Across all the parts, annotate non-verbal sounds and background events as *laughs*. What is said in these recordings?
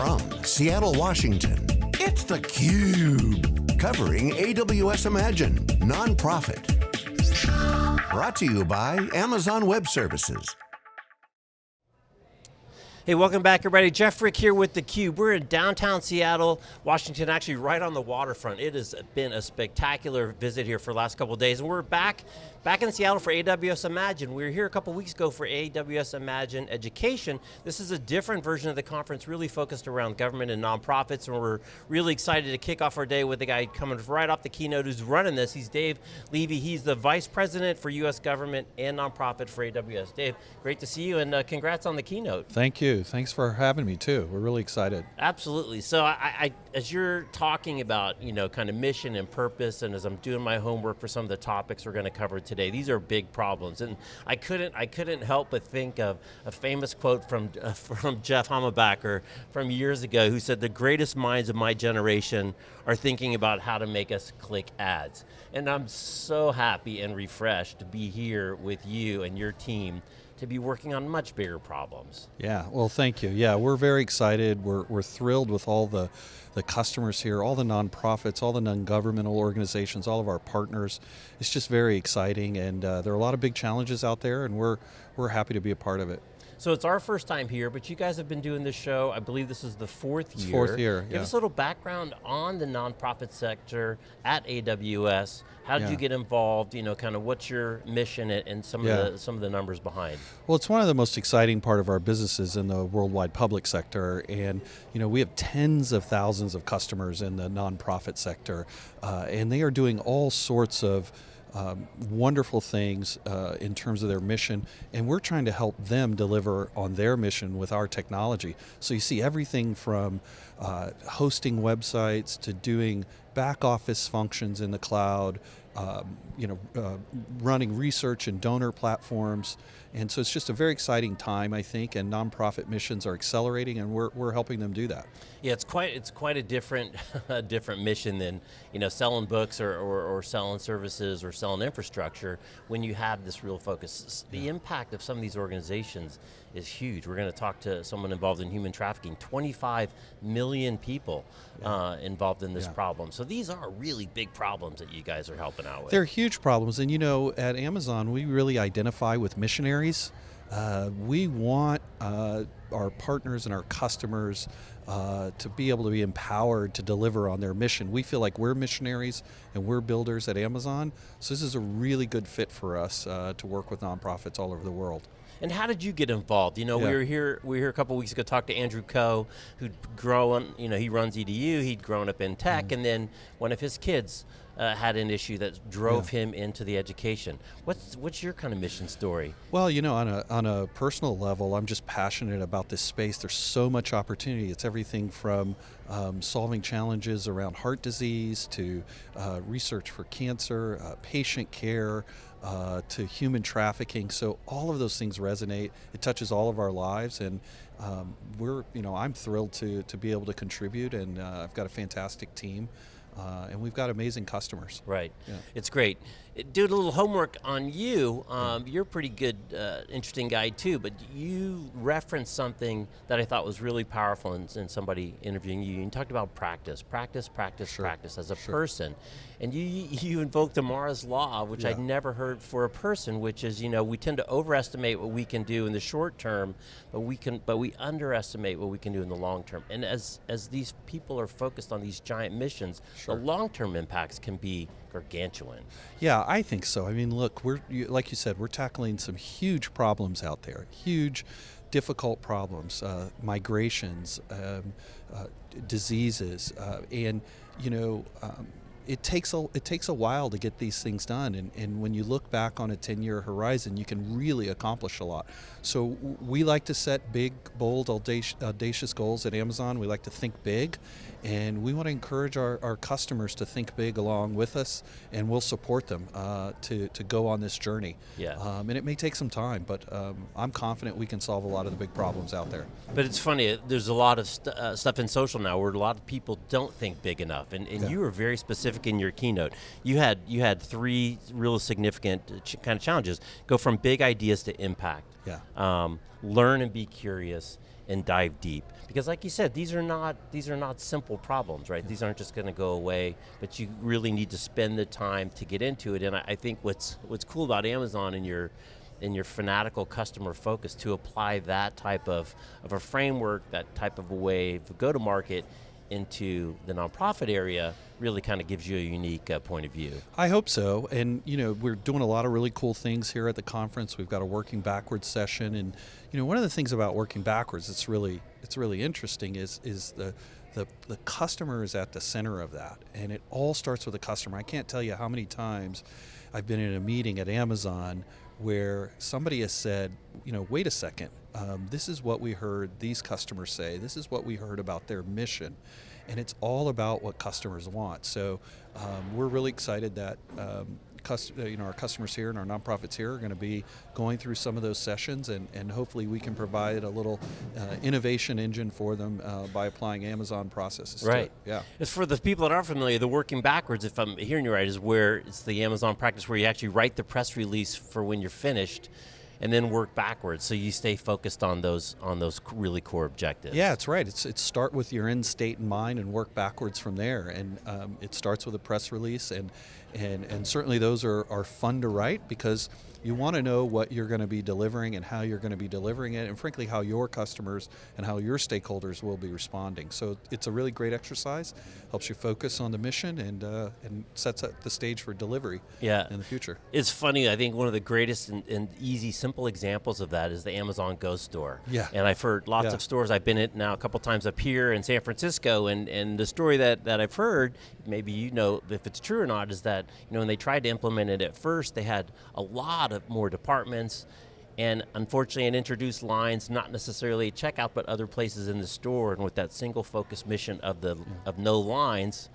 From Seattle, Washington, it's theCUBE. Covering AWS Imagine, nonprofit. Brought to you by Amazon Web Services. Hey, welcome back everybody. Jeff Frick here with theCUBE. We're in downtown Seattle, Washington, actually right on the waterfront. It has been a spectacular visit here for the last couple days, and we're back Back in Seattle for AWS Imagine. We were here a couple weeks ago for AWS Imagine Education. This is a different version of the conference, really focused around government and nonprofits, and we're really excited to kick off our day with a guy coming right off the keynote who's running this. He's Dave Levy. He's the Vice President for US Government and Nonprofit for AWS. Dave, great to see you, and uh, congrats on the keynote. Thank you, thanks for having me too. We're really excited. Absolutely, so I, I, as you're talking about, you know, kind of mission and purpose, and as I'm doing my homework for some of the topics we're going to cover today. These are big problems, and I couldn't, I couldn't help but think of a famous quote from, uh, *laughs* from Jeff Hammerbacher from years ago who said, the greatest minds of my generation are thinking about how to make us click ads. And I'm so happy and refreshed to be here with you and your team to be working on much bigger problems. Yeah, well thank you. Yeah, we're very excited. We're, we're thrilled with all the, the customers here, all the nonprofits, all the non-governmental organizations, all of our partners. It's just very exciting and uh, there are a lot of big challenges out there and we're, we're happy to be a part of it. So it's our first time here, but you guys have been doing this show, I believe this is the fourth year. fourth year, Give yeah. us a little background on the nonprofit sector at AWS. How did yeah. you get involved? You know, kind of what's your mission and some yeah. of the some of the numbers behind? Well, it's one of the most exciting part of our businesses in the worldwide public sector, and you know we have tens of thousands of customers in the nonprofit sector, uh, and they are doing all sorts of um, wonderful things uh, in terms of their mission, and we're trying to help them deliver on their mission with our technology. So you see everything from uh, hosting websites to doing back office functions in the cloud, um, you know, uh, running research and donor platforms. And so it's just a very exciting time, I think, and nonprofit missions are accelerating and we're, we're helping them do that. Yeah, it's quite it's quite a different *laughs* a different mission than you know selling books or, or, or, selling services or selling infrastructure when you have this real focus. The yeah. impact of some of these organizations is huge. We're going to talk to someone involved in human trafficking. 25 million people yeah. uh, involved in this yeah. problem. So these are really big problems that you guys are helping out with. They're huge problems, and you know, at Amazon, we really identify with missionaries. Uh, we want uh, our partners and our customers uh, to be able to be empowered to deliver on their mission. We feel like we're missionaries and we're builders at Amazon, so this is a really good fit for us uh, to work with nonprofits all over the world. And how did you get involved? You know, yeah. we were here we were here a couple weeks ago talk to Andrew Ko, who'd grown, you know, he runs EDU, he'd grown up in tech, mm. and then one of his kids uh, had an issue that drove yeah. him into the education. What's what's your kind of mission story? Well, you know, on a on a personal level, I'm just passionate about this space. There's so much opportunity. It's everything from um, solving challenges around heart disease to uh, research for cancer, uh, patient care. Uh, to human trafficking, so all of those things resonate. It touches all of our lives, and um, we're, you know, I'm thrilled to to be able to contribute, and uh, I've got a fantastic team uh, and we've got amazing customers. Right, yeah. it's great. Do a little homework on you. Um, you're a pretty good, uh, interesting guy too, but you referenced something that I thought was really powerful in, in somebody interviewing you. You talked about practice, practice, practice, sure. practice as a sure. person. And you, you invoked Amara's Law, which yeah. I'd never heard for a person, which is, you know, we tend to overestimate what we can do in the short term, but we can, but we underestimate what we can do in the long term. And as, as these people are focused on these giant missions, sure. the long-term impacts can be gargantuan. Yeah, I think so. I mean, look, we're like you said, we're tackling some huge problems out there, huge, difficult problems, uh, migrations, um, uh, diseases, uh, and you know. Um, it takes a it takes a while to get these things done and, and when you look back on a 10 year horizon you can really accomplish a lot so we like to set big bold audacious, audacious goals at Amazon we like to think big and we want to encourage our, our customers to think big along with us and we'll support them uh, to, to go on this journey yeah. Um, and it may take some time but um, I'm confident we can solve a lot of the big problems out there but it's funny there's a lot of st uh, stuff in social now where a lot of people don't think big enough and, and yeah. you are very specific in your keynote. You had you had three real significant ch kind of challenges. Go from big ideas to impact. Yeah. Um, learn and be curious and dive deep. Because like you said, these are not these are not simple problems, right? These aren't just going to go away, but you really need to spend the time to get into it. And I, I think what's what's cool about Amazon and your in your fanatical customer focus to apply that type of, of a framework, that type of a way of go to market into the nonprofit area really kind of gives you a unique uh, point of view. I hope so. And you know, we're doing a lot of really cool things here at the conference. We've got a working backwards session, and you know, one of the things about working backwards it's really it's really interesting is is the the, the customer is at the center of that, and it all starts with the customer. I can't tell you how many times I've been in a meeting at Amazon where somebody has said, you know, wait a second, um, this is what we heard these customers say, this is what we heard about their mission, and it's all about what customers want. So um, we're really excited that um, you know, our customers here and our nonprofits here are going to be going through some of those sessions, and, and hopefully we can provide a little uh, innovation engine for them uh, by applying Amazon processes. Right. Yeah. It's for the people that aren't familiar. The working backwards, if I'm hearing you right, is where it's the Amazon practice where you actually write the press release for when you're finished and then work backwards so you stay focused on those on those really core objectives. Yeah, it's right. It's it's start with your end state in mind and work backwards from there. And um, it starts with a press release, and and and certainly those are are fun to write because you want to know what you're going to be delivering and how you're going to be delivering it, and frankly, how your customers and how your stakeholders will be responding. So it's a really great exercise, helps you focus on the mission, and uh, and sets up the stage for delivery yeah. in the future. It's funny, I think one of the greatest and, and easy, simple examples of that is the Amazon Go store. Yeah. And I've heard lots yeah. of stores, I've been in now a couple times up here in San Francisco, and, and the story that, that I've heard, maybe you know if it's true or not, is that you know when they tried to implement it at first, they had a lot of more departments and unfortunately it introduced lines not necessarily checkout but other places in the store and with that single focus mission of the of no lines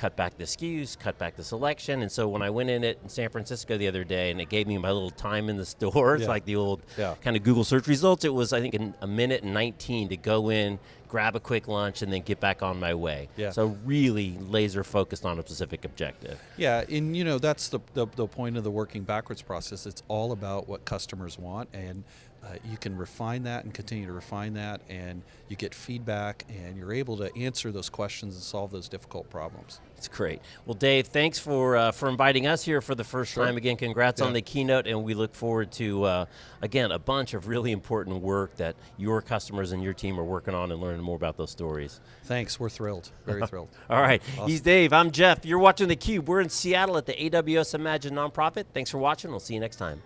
cut back the SKUs, cut back the selection. And so when I went in it in San Francisco the other day and it gave me my little time in the *laughs* store, it's yeah. like the old yeah. kind of Google search results. It was, I think, in a minute and 19 to go in, grab a quick lunch, and then get back on my way. Yeah. So really laser focused on a specific objective. Yeah, and you know, that's the, the, the point of the working backwards process. It's all about what customers want and uh, you can refine that and continue to refine that, and you get feedback, and you're able to answer those questions and solve those difficult problems. It's great. Well, Dave, thanks for uh, for inviting us here for the first sure. time. Again, congrats yeah. on the keynote, and we look forward to uh, again a bunch of really important work that your customers and your team are working on and learning more about those stories. Thanks. We're thrilled. Very *laughs* thrilled. All right. Awesome. He's Dave. I'm Jeff. You're watching theCUBE. We're in Seattle at the AWS Imagine Nonprofit. Thanks for watching. We'll see you next time.